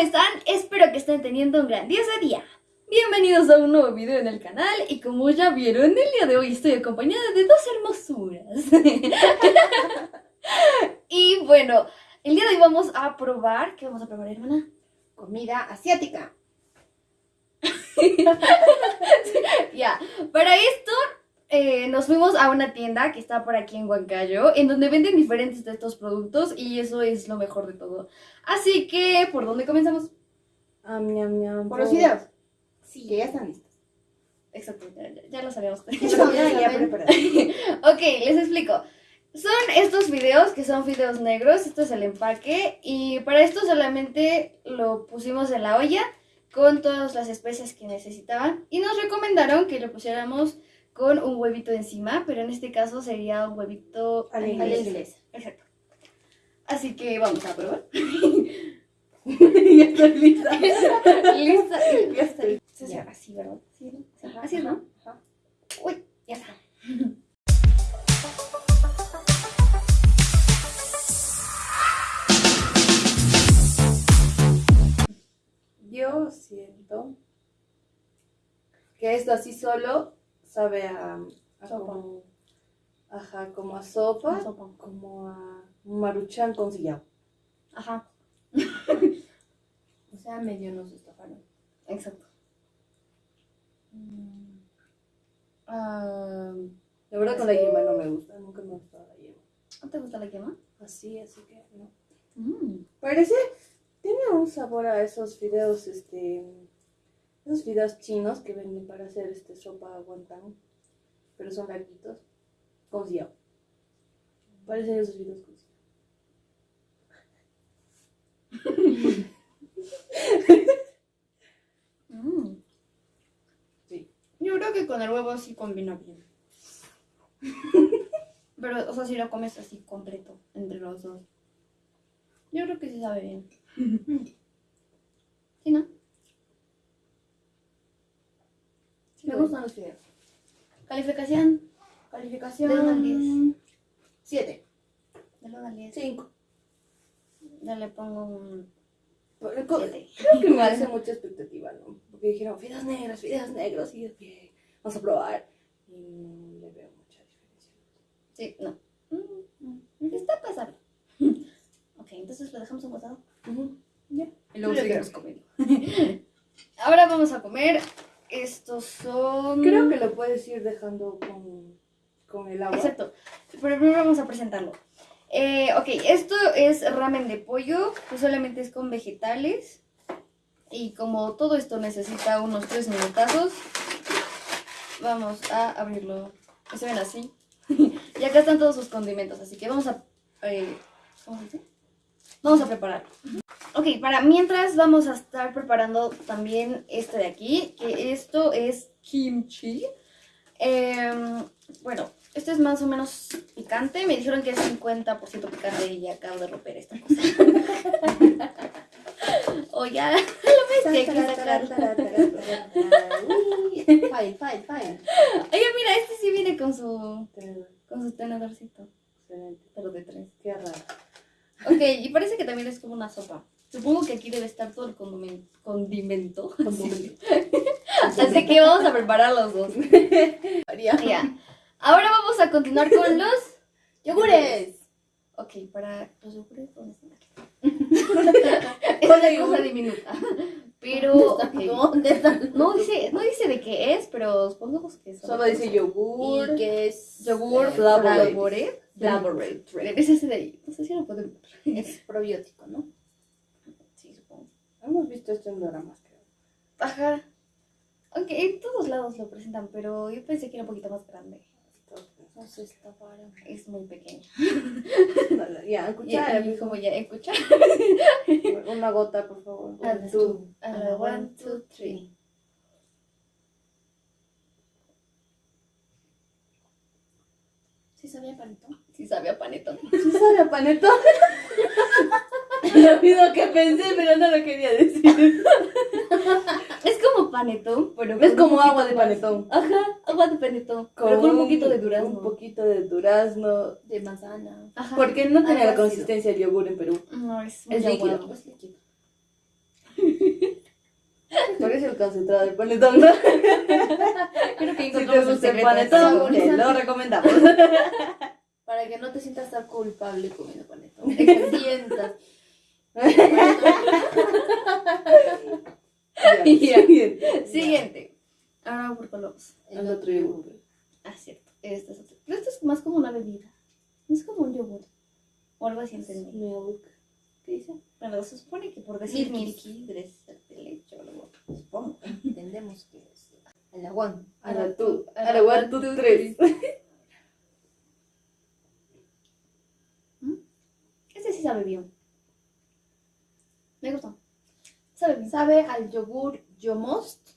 están? Espero que estén teniendo un grandioso día. Bienvenidos a un nuevo video en el canal y como ya vieron, el día de hoy estoy acompañada de dos hermosuras. y bueno, el día de hoy vamos a probar, ¿qué vamos a probar, hermana? Comida asiática. Ya, para esto eh, nos fuimos a una tienda que está por aquí en Huancayo, en donde venden diferentes de estos productos y eso es lo mejor de todo. Así que, ¿por dónde comenzamos? Ñam, Por por los videos. Sí, que ya están listos. Exacto, ya, ya- ya lo sabíamos. Ya, ya, ok, les explico. Son estos videos que son videos negros, esto es el empaque y para esto solamente lo pusimos en la olla con todas las especias que necesitaban y nos recomendaron que lo pusiéramos con un huevito encima, pero en este caso sería un huevito A la inglesa. Exacto. Así que vamos a probar. ya estoy lista. Lista. Ya estoy. Se Ya. así, ¿verdad? Sí, Así es, ¿no? ajá. Uy, ya está. Yo siento que esto así solo sabe a, a Sopa. como, ajá, como a sopa, Sopa. como a maruchan con sillao. Ajá, O sea, medio nos estafaron. exacto. Ah, la verdad con la yema no me gusta, nunca me ha gustado la yema. ¿No te gusta la quema? Así, así que no. Mm. Parece, tiene un sabor a esos fideos, este, esos fideos chinos que venden para hacer este sopa guantán, pero son larguitos, con. Parecen esos fideos con sillao. Mm. Sí. Yo creo que con el huevo sí combina bien. Pero, o sea, si lo comes así completo entre los dos. Yo creo que sí sabe bien. ¿Sí, no? Sí, Me bueno. Gustan los fideos. Calificación. Calificación. Del uno al diez. 7. Del 1 al 10. 5. Ya le pongo un Creo 7. que me hace mucha expectativa, ¿no? Porque dijeron fideos negros, fideos negros, y yo, bien, vamos a probar. Y no le veo mucha diferencia. Sí, no. Mm, Está pasable. Ok, entonces lo dejamos aguantado. Ya. Y luego Yo seguimos comiendo. Ahora vamos a comer. Estos son. Creo que lo puedes ir dejando con, con el agua. Exacto. Pero primero vamos a presentarlo. Eh, ok, esto es ramen de pollo, que solamente es con vegetales. Y como todo esto necesita unos 3 minutazos, vamos a abrirlo. Se ven así. y acá están todos sus condimentos, así que vamos a. eh, ¿Cómo se dice? Vamos a preparar. Ok, para mientras vamos a estar preparando también esto de aquí, que esto es kimchi. Em, bueno, esto es más o menos picante. Me dijeron que es 50% picante y ya acabo de romper esta cosa. o ya, lo ves que sacar. Fine, fine, fine. Oye, mira, este sí viene con su, con su tenedorcito, pero de tres. Qué raro. Ok, y parece que también es como una sopa. Supongo que aquí debe estar todo el condimen- condimento. Así que vamos a preparar los dos. Ya. Ahora vamos a continuar con los ¡Yogures! Ok, para los yogures, ¿dónde están aquí? es una cosa diminuta. Pero. ¿Dónde están? No dice, no dice de qué es, pero supongamos que es. Solo dice yogur. Y que es yogur eh, flavored. flavored. Flavored. Es ese de ahí. No sé si lo ver. Es probiótico, ¿no? Hemos visto esto en dramas, creo. Ajá. Aunque en todos lados lo presentan, pero yo pensé que era un poquito más grande. No se estafaron. Es muy pequeño. Ya, Y, cuchara. y como ya escuchar. Una gota, por favor. One, two. la one, two, three. ¿Sí sabía panito? Sí sabía panetón. ¿Sí sabía panetón? Lo mismo que pensé, pero no lo quería decir. Es como panetón, pero Es un como poquito agua de más- panetón. Ajá, agua de panetón. pero con un poquito de durazno. Un poquito de durazno. de manzana. Ajá. Porque no tiene la ácido. consistencia del yogur en Perú. No, es muy Es líquido. aguado. Es líquido. Parece el concentrado del panetón, ¿no? Creo que Si te gusta el secreto. panetón, te lo recomendamos. Para que no te sientas tan culpable comiendo panetón. Que sientas. Ya, siguiente. Siguiente. Ahora. El otro yogur. Ah, cierto. Este es otro. Pero esto es más como una bebida. No es como un yogur. O algo así entendí. Milk. ¿Qué dice? Bueno, se supone que por decir Milky. milky debe ser de leche o algo. Supongo. Entendemos que es el aguán. Ahora tú. Ahora one, two, tres. Este sí sabe bien. Me gusta. Sabe bien. Sabe al yogur Yomost,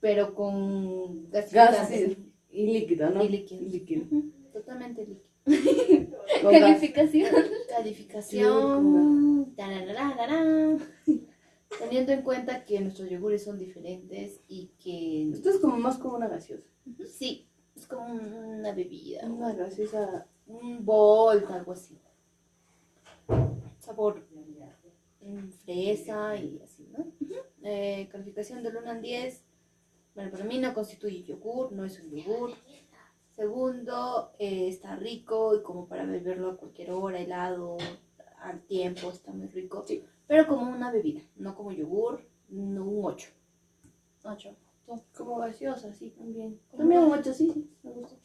pero con Gas sí. y líquido, ¿no? Y líquido. líquido. Totalmente líquido. Calificación. Calificación. Teniendo en cuenta que nuestros yogures son diferentes y que Esto es como más como una gaseosa. sí, es como una bebida, Una gaseosa. un bol, algo así. Sabor fresa y así, ¿no? Eh, calificación del 1 al 10. Bueno, para mí no constituye yogur, no es un yogur. Segundo, eh, está rico y como para beberlo a cualquier hora, helado, al tiempo, está muy rico. Sí. Pero como una bebida, no como yogur, no un 8. 8. Como gaseosa, sí, también. Como También un gaseosa. 8, sí, sí, me gusta.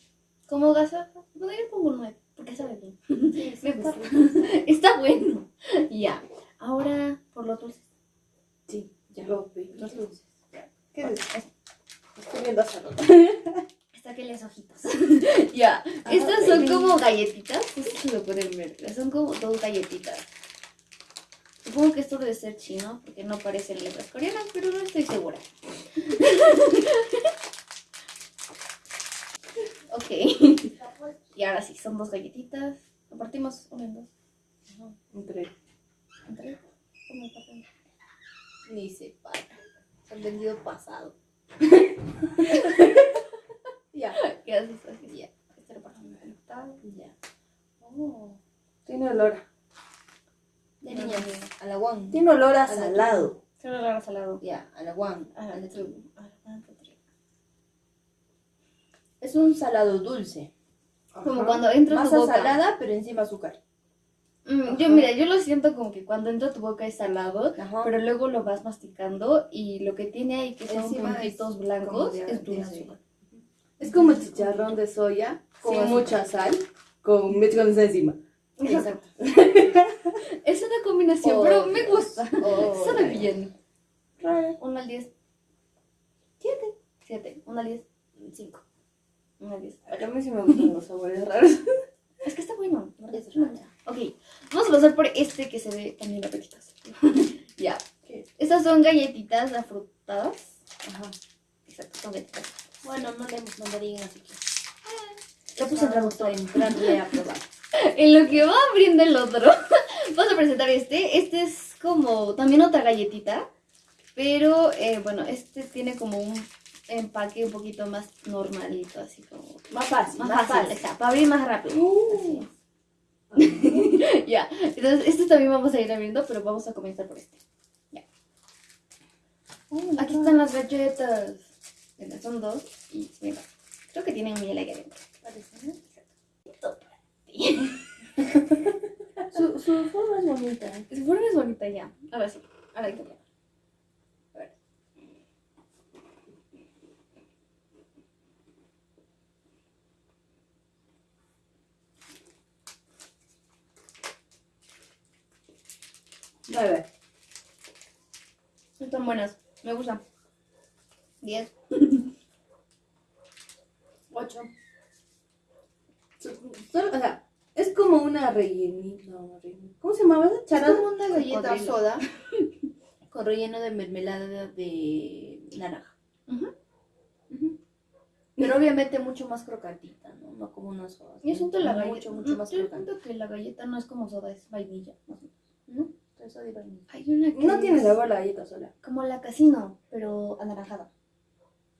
Como gaseosa. Yo le pongo un 9. Porque sabe bien. Sí, Me gusta. Está bueno. Ya. Ahora, por lo dulce. Sí, Ya. Los. Los dulces. ¿Qué es eso? Estoy viendo rato. Sáquenles ojitos. ya. Estas son baby. como galletitas. No si lo pueden ver. Son como dos galletitas. Supongo que esto debe ser chino porque no parecen letras coreanas, pero no estoy segura. ok. y ahora sí, son dos galletitas. Lo partimos una en dos. Entre. Entre. ¿Cómo partimos? Ni se para. Se han vendido pasado. Ya. ¿Qué haces así? Ya. Este lo partimos conectado. Ya. Oh. Tiene olor. a- De niñas, al aguán. Tiene olor a A la- salado. Se lo agarra salado. Ya. Ah, atún. traigo. Ah, one, two, three. Es un salado dulce. Como Ajá. cuando entra a tu Masa boca. salada, pero encima azúcar. Mm, yo, mira, yo lo siento como que cuando entra tu boca es salado, Ajá. pero luego lo vas masticando y lo que tiene ahí que son Encima puntitos es blancos de- es azúcar. Es como chicharrón de soya Con azúcar. mucha sal, con condensada encima. Exacto. Es una combinación, Oh, pero me gusta. Oh, Sabe bien. 1 al 10. 7. 7. 1 al 10. 5. 1 al 10. A mí sí me gustan los sabores raros. Es que está bueno. Es ¿verdad? raro. Ok, vamos a pasar por este que se ve también apetitoso. ya. Estas son galletitas afrutadas. Ajá. Exacto, son galletitas. Bueno, no leemos mandarín, así que. Lo puse en traductor. entrarle a probar. En lo que va abriendo el otro, vamos a presentar este. Este es como también otra galletita, pero eh, bueno, este tiene como un empaque un poquito más normalito, así como Más fácil, más, fácil, exacto, para abrir más rápido. Uh. Así Ya, entonces este también vamos a ir abriendo, pero vamos a comenzar por este. Ya. Aquí están las galletas. Son dos y mira, creo que tienen miel ahí adentro. Su, su forma es bonita. Su forma es bonita ya. Ahora sí. Ahora hay que 9. Están buenas, me gustan. 10. 8. Solo, o sea, es como una rellenita. No, ¿Cómo se llamaba esa charada? Es como una galleta con soda con relleno de mermelada de naranja. Pero obviamente mucho más crocantita, ¿no? No como una soda. Yo siento la galleta mucho, mucho mm, más crocante. que la galleta no es como soda, es vainilla. ¿no? Eso de vainilla. Hay una que No tiene sabor la galleta sola. Como la casino, pero anaranjada.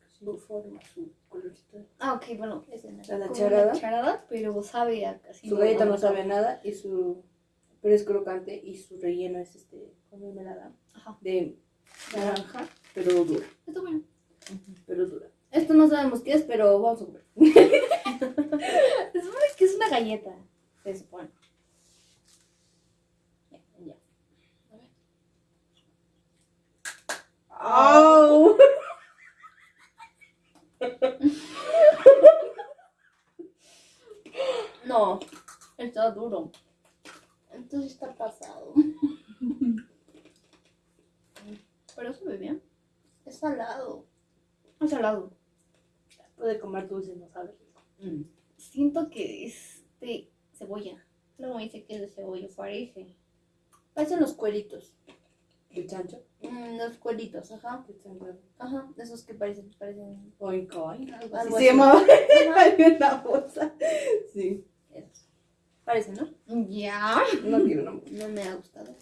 Su forma, su colorcito. Ah, ok, bueno. Es. La como charada. la charada, pero sabe a casino. Su galleta no sabe a nada y su pero es crocante y su relleno es este con mermelada Ajá. de Naranja, pero dura. Está bueno. Pero dura. Esto no sabemos qué es, pero vamos a comer. Se supone que es una galleta. Se supone. Ya, ya. ¡Au! No, Está duro. entonces está pasado. Pero sabe bien. Es salado. Es salado. Puede comer dulce, no sabe. Mm. Siento que es de cebolla. Luego me dice que es de cebolla, parece. Parecen los cueritos. ¿El chancho? Mm, los cueritos, ajá. ¿El chancho? Ajá, de esos que parecen, parecen Oink, oink. algo se llamaba. Una bolsa. Sí. esos. Parecen, ¿no? Ya. No quiero una. No me ha gustado.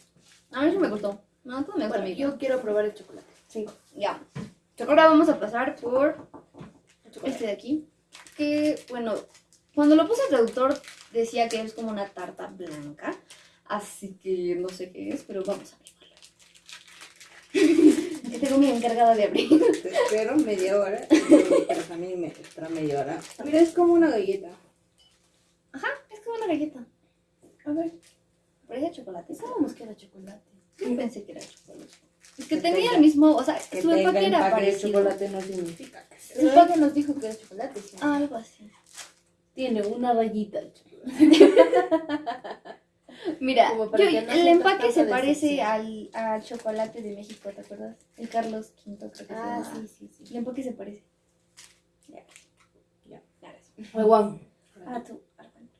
A mí sí me gustó. No, todo me gusta Bueno, yo quiero probar el chocolate. Cinco. Ya. Ahora vamos a pasar por chocolate. este de aquí. Que, bueno, cuando lo puse el traductor decía que es como una tarta blanca. Así que no sé qué es, pero vamos a abrirlo. Que tengo mi encargada de abrir. Te espero media hora. Pero también me espera media hora. Mira, es como una galleta. Ajá, es como una galleta. A ver, Parece chocolate. pensábamos que era chocolate. Yo pensé que era chocolate. Es que Que tenía tenga- el mismo, o sea, Que su empaque era parecido. chocolate no significa que sea. El nos dijo que era chocolate. sí. Ah, algo así. Tiene una rayita de chocolate. Mira, yo- no el empaque se parece al, al chocolate de México, ¿te acuerdas? El Carlos V, creo que se Ah, llama. sí, sí, sí. El empaque se parece. Ya. Gracias. Huevón. Ah, tú. Armando.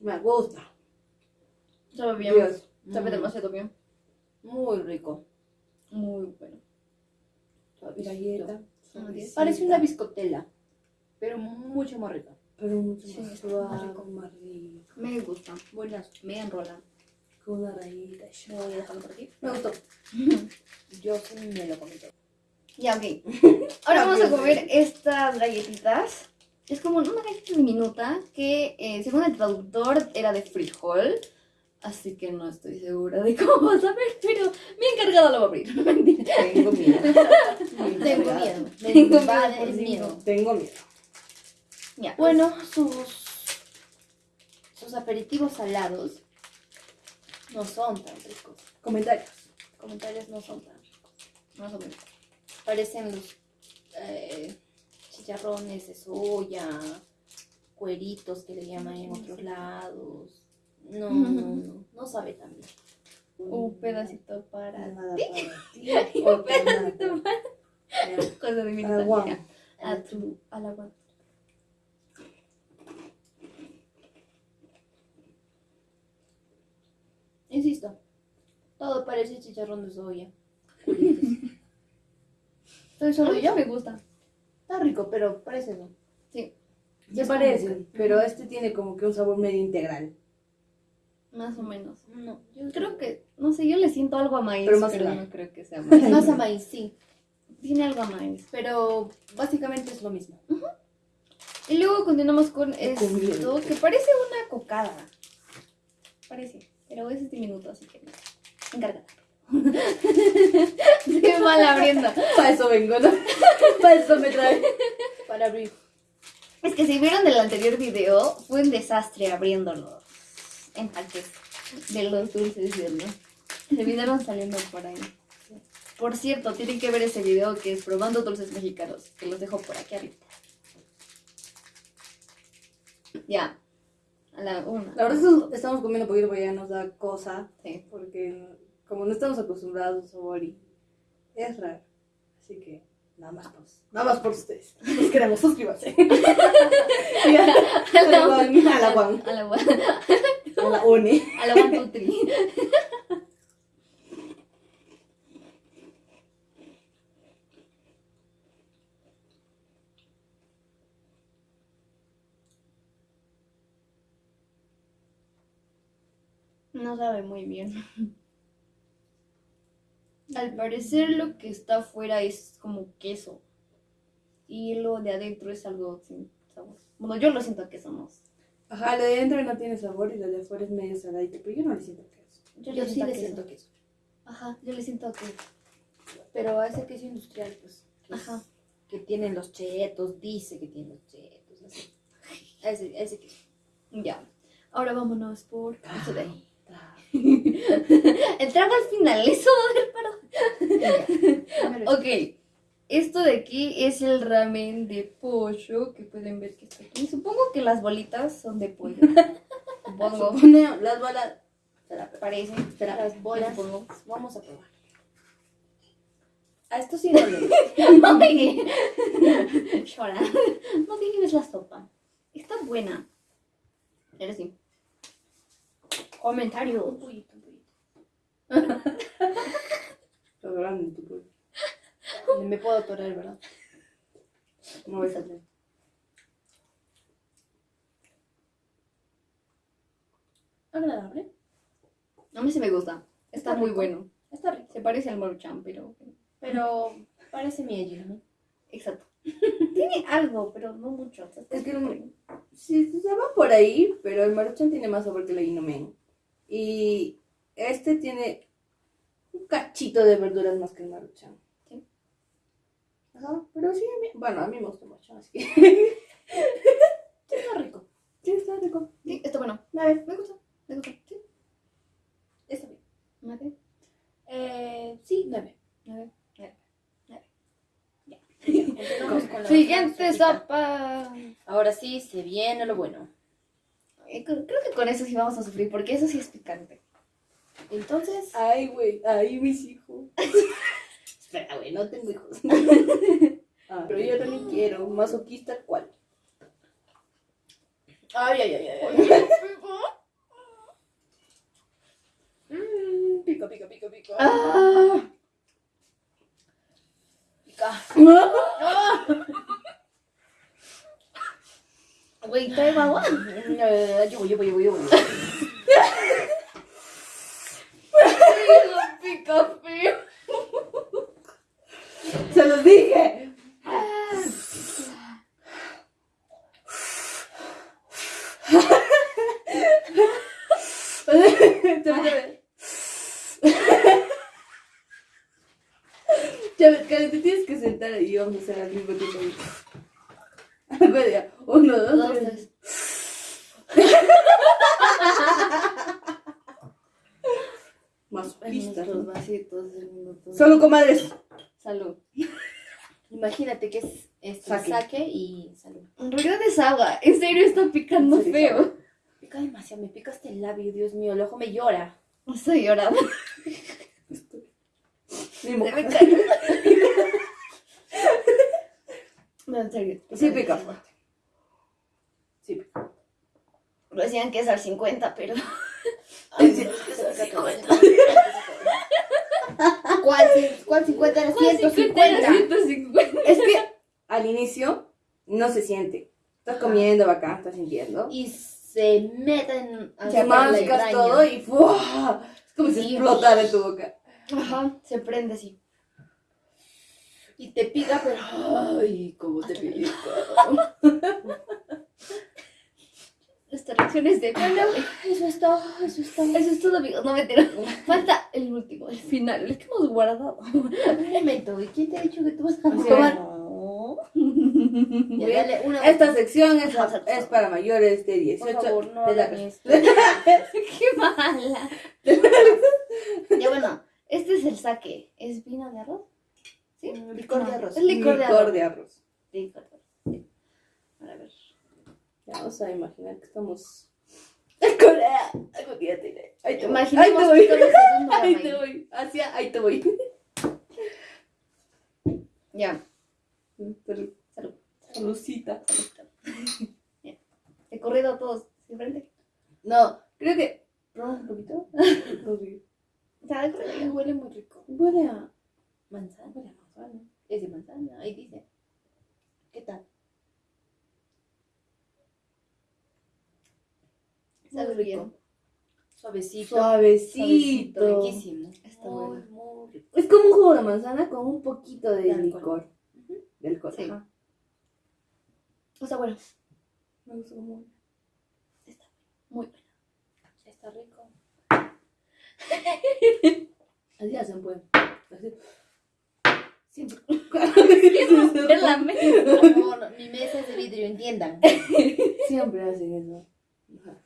Me gusta. Sabe bien. Dios. Sabe Mm. demasiado bien. Muy rico. Muy bueno. Galleta. Parece una biscotela, pero mucho más rica. Pero mucho más suave, rico. Me gusta. Buenas. Me enrola. Con una rayita. Voy a dejarlo por aquí. Me gustó. Yo sí me lo comí todo. Ya, ok. Ahora vamos a comer estas galletitas. Es como una galleta diminuta que, eh, según el traductor, era de frijol. Así que no estoy segura de cómo vas a ver, pero mi encargada lo va a abrir. Mentira. Tengo miedo. Tengo miedo. Tengo miedo. Tengo miedo. Bueno, sus, sus aperitivos salados no son tan ricos. Comentarios. Comentarios no son tan ricos. Más o menos. Parecen los eh, chicharrones de soya, cueritos que le llaman en otros lados. No, no, no, no sabe tan bien. Un pedacito para ti. nada pedacito para. Cosa de mi A tu, a la. Insisto, todo parece chicharrón de soya. ¿Soy solo yo? me gusta. Está rico, pero parece eso. Sí, Se parecen, pero este tiene como que un sabor medio integral. más o menos. No, yo Creo que, no sé, yo le siento algo a maíz, Pero más no creo que sea maíz. Más a maíz, sí. Tiene algo a maíz. Pero básicamente es lo mismo. Y luego continuamos con esto, que parece una cocada. Parece, pero es diminuto, así que encárgate. Estoy mal abriendo. Para eso vengo, ¿no? Para eso me trae. Para abrir. Es que si vieron del anterior video, fue un desastre abriendo los empaques de los dulces. Se vinieron saliendo por ahí. Por cierto, tienen que ver ese video que es probando dulces mexicanos, que los dejo por aquí arriba. Ya. A la una. La verdad es que estamos comiendo poquito porque ya nos da cosa. Sí. Porque como no estamos acostumbrados a es raro. Así que nada más por, nada más por ustedes. Los queremos, suscríbanse. A, a la Juan, a la Juan, A la Juan. a la Une. A la Juan Tutri. No sabe muy bien. Al parecer lo que está afuera es como queso. Y lo de adentro es algo sin sabor. Bueno, yo lo siento que somos. Ajá, lo de dentro no tiene sabor y lo de afuera es medio saladito, pero yo no le siento queso. Yo, Yo sí siento le queso. siento queso. Ajá, yo le siento que. Pero a ese queso industrial, pues. Que, es- Ajá. que tienen los chetos, dice que tiene los chetos, así. A ese, a ese queso. Ya. Ahora vámonos por de ahí. El trago al final, eso va a ver para. Ok. Esto de aquí es el ramen de pollo que pueden ver que está aquí. Supongo que las bolitas son de pollo. Supongo. Supone las bolas. Espera, Parece. Espera, las bolas. Supongo. Vamos a probar. A esto sí no le No me Llora. No la sopa. Está buena. Pero sí. Comentario. Un pollito, un pollito. Lo grande tu pollo. Me puedo atorar, ¿verdad? No voy a salir. Agradable. A mí sí me gusta. Está, Está muy rico. bueno. Está rico. Se parece al maruchan, pero. Pero parece miel, ¿no? Exacto. Tiene algo, pero no mucho. o sea, está Es que bien. Sí, se va por ahí, pero el maruchan tiene más sabor que el inomen. Y este tiene un cachito de verduras más que el maruchan. Sí. Ajá, pero sí, a mí- bueno, a mí me gusta mucho, así que... Está rico. sí, está rico. Sí, está bueno. A ver, Me gusta. Me gusta. Sí. Está bien. Mate. Eh, sí, nueve. Continuamos con la Siguiente sopa. Ahora sí, se viene lo bueno. Eh, Creo que con eso sí vamos a sufrir, porque eso sí es picante. Entonces, Ay, güey, ay, mis hijos. Espera, güey, no tengo hijos. Ah, pero yo también quiero, masoquista, ¿cuál? Ay, ay, ay, ay. ay. Mm, pica, pica, pica, pica. Ah. Pica. Güey, traigo agua. Yo voy, yo voy, yo voy, yo voy. pica. ¡Se los dije! Chávez, Karen, te tienes que sentar y vamos a hacer al mismo tiempo. Acuérdate, ya. Uno, dos, Dos, tres. tres. Masoquista. Nuestros vasitos del Solo comadres. Salud. Imagínate que es esto, Saque. saque. y salud. En realidad es agua. En serio está picando serio es feo. Pica demasiado, me pica hasta el labio, Dios mío, el ojo me llora. Estoy llorando. Se me. No, en serio. Sí pica fuerte. Sí pica. Decían que es al 50, pero. Ay, sí. ¿Cuál, ¿Cuál 50 era 150? 150. Es que al inicio no se siente. Estás comiendo bacán, estás sintiendo. Y se meten a Te mascas todo y ¡fua! Es como si explotara en tu boca. Ajá, se prende así. Y te pica, pero... Ay, cómo te pica. Estas reacciones de. Eso es todo, eso es todo. eso es todo, amigos. No me tiro. Falta el último, el final, el que hemos guardado. Un momento, ¿y quién te ha dicho que tú vas a tomar? No. Ya, dale una... Esta sección es, es para mayores de Por 18 favor, no de la. Qué mala. ya bueno, este es el saque. ¿Es vino de arroz? ¿Sí? Mm, licor de arroz. Es licor de arroz. de arroz. Licor de arroz. sí. Para ver. Ya vamos a imaginar que estamos en Corea. Algún día te iré. Ahí te voy. Ahí te voy. Ahí te voy. Hacia, ahí te voy. Ya. Salud. Salud. Saludcita. He corrido a todos de frente. No, creo que. ¿Probas un poquito? Uy, O sea, de corrido Ay, ya. huele muy rico. Huele a. Manzana. Huele a manzana. Es de manzana, ahí dice. ¿Qué tal? Muy bien. rico. Suavecito. Suavecito. Riquísimo. Está muy, bueno. muy rico. Es como un jugo de manzana con un poquito de licor. De alcohol. Sí. Ajá. O sea, bueno. Me gusta como. Muy bueno. Está rico. Así hacen, pues. Así. Siempre. Es la mesa. No, no, mi mesa es de vidrio, entiendan. Siempre hacen eso. Ajá.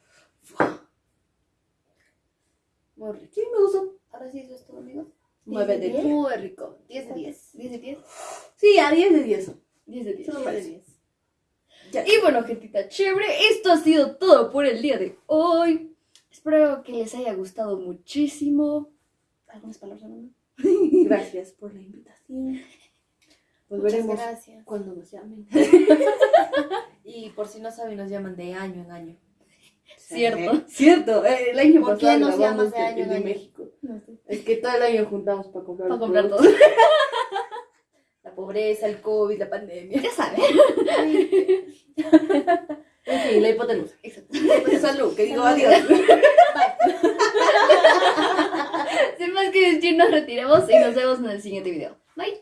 Muy rico. Sí, me gustó. Ahora sí, eso es todo, amigos. Nueve de diez. Muy rico. 10 de 10. 10 de 10. Sí, a 10 de 10. 10 de 10. Eso me parece. Ya. Y bueno, gentita chévere, esto ha sido todo por el día de hoy. Espero que les haya gustado muchísimo. ¿Algunas palabras, Amanda? Gracias por la invitación. Muchas Volveremos gracias. cuando nos llamen. Y por si no saben, nos llaman de año en año. Cierto. Cierto. eh, El año ¿Por qué pasado nos grabamos año el de año? México. No sé. Es que todo el año juntamos para comprar. Para comprar todo. La pobreza, el COVID, la pandemia. Ya saben. En fin, la hipotenusa. Exacto. Salud, que digo adiós. Sin más que decir, nos retiremos y nos vemos en el siguiente video. Bye.